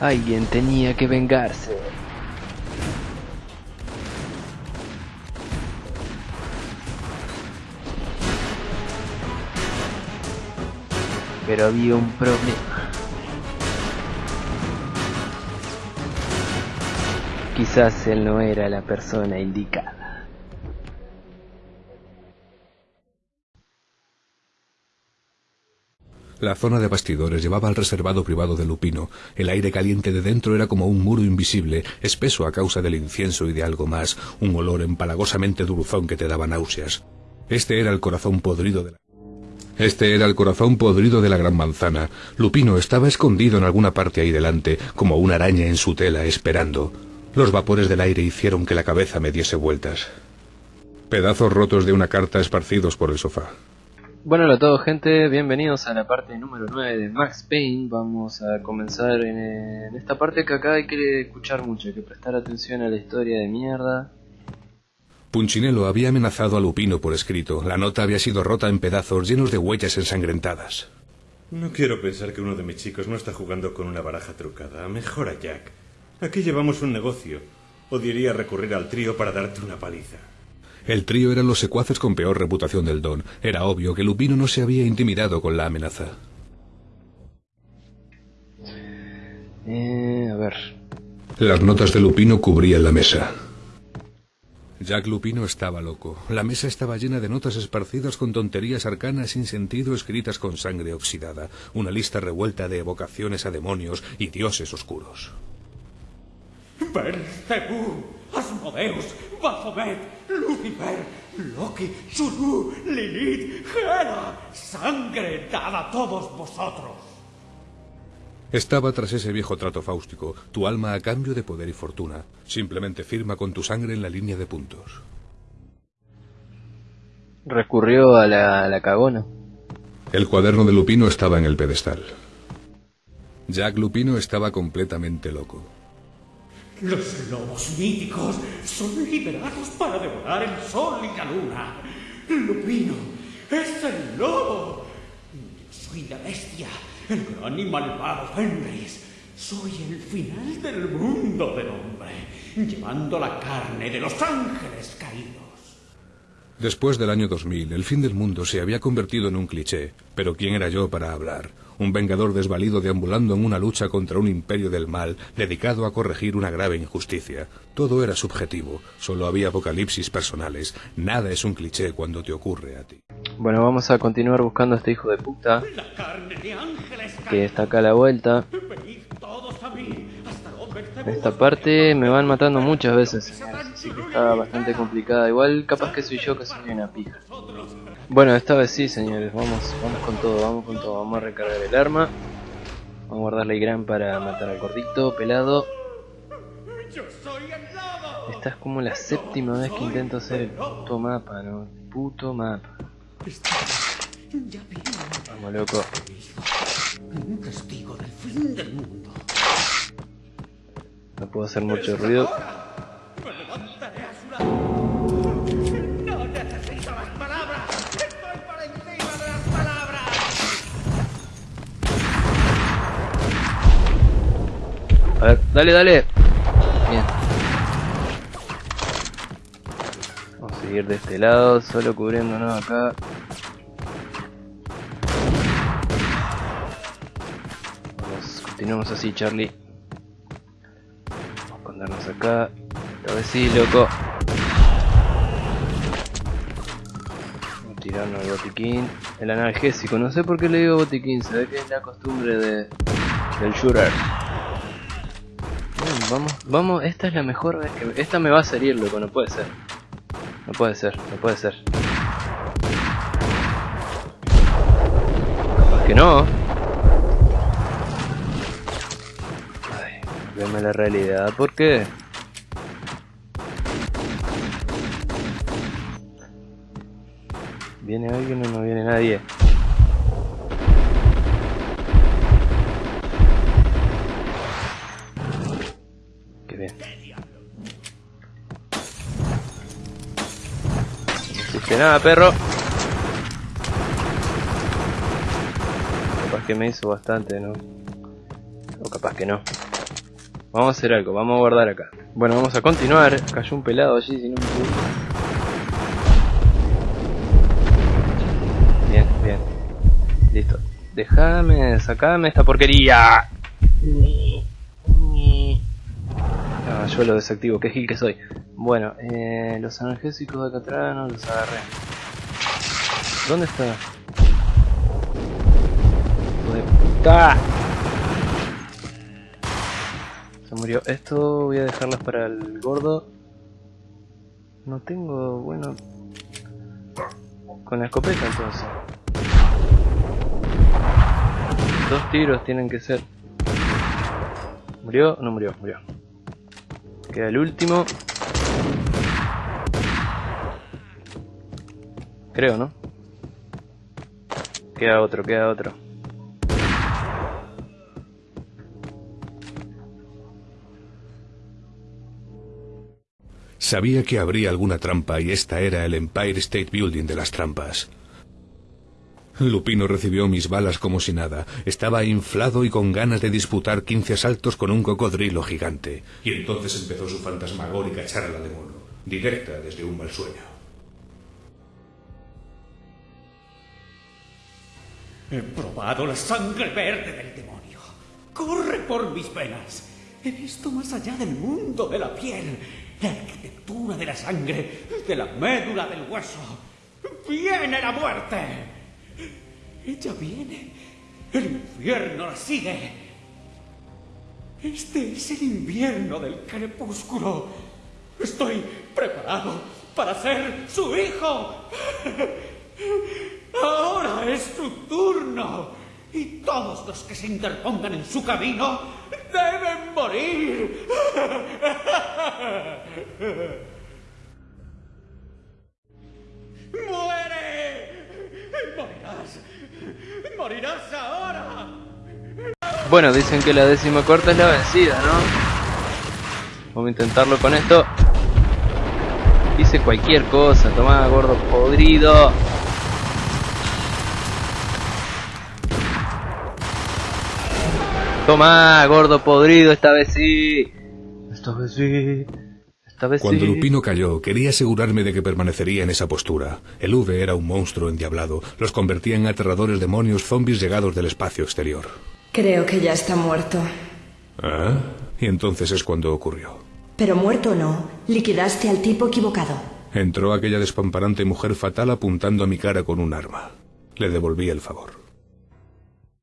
Alguien tenía que vengarse. Pero había un problema. Quizás él no era la persona indicada. La zona de bastidores llevaba al reservado privado de Lupino. El aire caliente de dentro era como un muro invisible, espeso a causa del incienso y de algo más, un olor empalagosamente dulzón que te daba náuseas. Este era el corazón podrido de la... Este era el corazón podrido de la gran manzana. Lupino estaba escondido en alguna parte ahí delante, como una araña en su tela, esperando. Los vapores del aire hicieron que la cabeza me diese vueltas. Pedazos rotos de una carta esparcidos por el sofá. Bueno, hola a todos gente, bienvenidos a la parte número 9 de Max Payne. Vamos a comenzar en, en esta parte que acá hay que escuchar mucho, hay que prestar atención a la historia de mierda. Punchinello había amenazado a Lupino por escrito. La nota había sido rota en pedazos llenos de huellas ensangrentadas. No quiero pensar que uno de mis chicos no está jugando con una baraja trucada. Mejor a Jack. Aquí llevamos un negocio. Odiaría recurrir al trío para darte una paliza. El trío eran los secuaces con peor reputación del Don. Era obvio que Lupino no se había intimidado con la amenaza. Eh, a ver. Las notas de Lupino cubrían la mesa. Jack Lupino estaba loco. La mesa estaba llena de notas esparcidas con tonterías arcanas sin sentido escritas con sangre oxidada. Una lista revuelta de evocaciones a demonios y dioses oscuros. Belcebú, Asmodeus, Baphomet, Lucifer, Loki, Zulu, Lilith, Hera, sangre dada a todos vosotros. Estaba tras ese viejo trato fáustico, tu alma a cambio de poder y fortuna. Simplemente firma con tu sangre en la línea de puntos. Recurrió a la, a la cagona. El cuaderno de Lupino estaba en el pedestal. Jack Lupino estaba completamente loco. Los lobos míticos son liberados para devorar el sol y la luna. Lupino es el lobo. Yo soy la bestia, el gran y malvado Fenris. Soy el final del mundo del hombre, llevando la carne de los ángeles caídos. Después del año 2000, el fin del mundo se había convertido en un cliché, pero ¿quién era yo para hablar? Un vengador desvalido deambulando en una lucha contra un imperio del mal, dedicado a corregir una grave injusticia. Todo era subjetivo, solo había apocalipsis personales. Nada es un cliché cuando te ocurre a ti. Bueno, vamos a continuar buscando a este hijo de puta La carne de ángeles que está acá a la vuelta. Venid todos a mí, hasta el Belcebú. En esta parte me van matando muchas veces, así que está bastante complicada. Igual capaz que soy yo que soy una pija. Bueno, esta vez sí, señores, vamos, vamos con todo, vamos con todo. Vamos a recargar el arma. Vamos a guardarle el gran para matar al gordito, pelado. Esta es como la séptima vez que intento hacer el puto mapa, ¿no? Puto mapa. Vamos, loco. un testigo del fin del mundo. No puedo hacer mucho ruido. A ver, dale, dale. Bien. Vamos a seguir de este lado, solo cubriéndonos acá. Vamos, continuamos así, Charlie. Vamos a escondernos acá. A ver si, loco. Vamos a tirarnos el botiquín. El analgésico, no sé por qué le digo botiquín, se ve que es la costumbre de, del shooter. Vamos, vamos, esta es la mejor vez que... Esta me va a salir, loco, no puede ser. No puede ser, no puede ser. Capaz que no. Ay, veme la realidad, ¿por qué? ¿Viene alguien o no viene nadie? Nada, perro. Capaz que me hizo bastante, ¿no? O capaz que no. Vamos a hacer algo, vamos a guardar acá. Bueno, vamos a continuar. Cayó un pelado allí, si no me equivoco. Bien, bien. Listo. Déjame, sacame esta porquería. Ah, yo lo desactivo, qué gil que soy. Bueno, eh, los analgésicos de acá no los agarré. ¿Dónde está? Hijo puta. Se murió. Esto voy a dejarlas para el gordo. No tengo, bueno... Con la escopeta entonces. Dos tiros tienen que ser. ¿Murió? No murió, murió. Queda el último. Creo, ¿no? Queda otro, queda otro. Sabía que habría alguna trampa y esta era el Empire State Building de las trampas. Lupino recibió mis balas como si nada. Estaba inflado y con ganas de disputar quince asaltos con un cocodrilo gigante. Y entonces empezó su fantasmagórica charla de mono, directa desde un mal sueño. He probado la sangre verde del demonio. Corre por mis venas. He visto más allá del mundo de la piel, la arquitectura de la sangre, de la médula del hueso. ¡Viene la muerte! Ella viene. El infierno la sigue. Este es el invierno del crepúsculo. Estoy preparado para ser su hijo. Ahora es su turno. Y todos los que se interpongan en su camino deben morir. ¡Muere! ¡Morirás! ¡Morirás ahora! Bueno, dicen que la décima corta es la vencida, ¿no? Vamos a intentarlo con esto. Hice cualquier cosa, tomá gordo podrido. Tomá, gordo podrido, esta vez sí. Esta vez sí. Esta vez Cuando sí. Lupino cayó, quería asegurarme de que permanecería en esa postura. El V era un monstruo endiablado. Los convertía en aterradores demonios zombies llegados del espacio exterior. Creo que ya está muerto. ¿Ah? Y entonces es cuando ocurrió. Pero muerto o no, liquidaste al tipo equivocado. Entró aquella despamparante mujer fatal apuntando a mi cara con un arma. Le devolví el favor.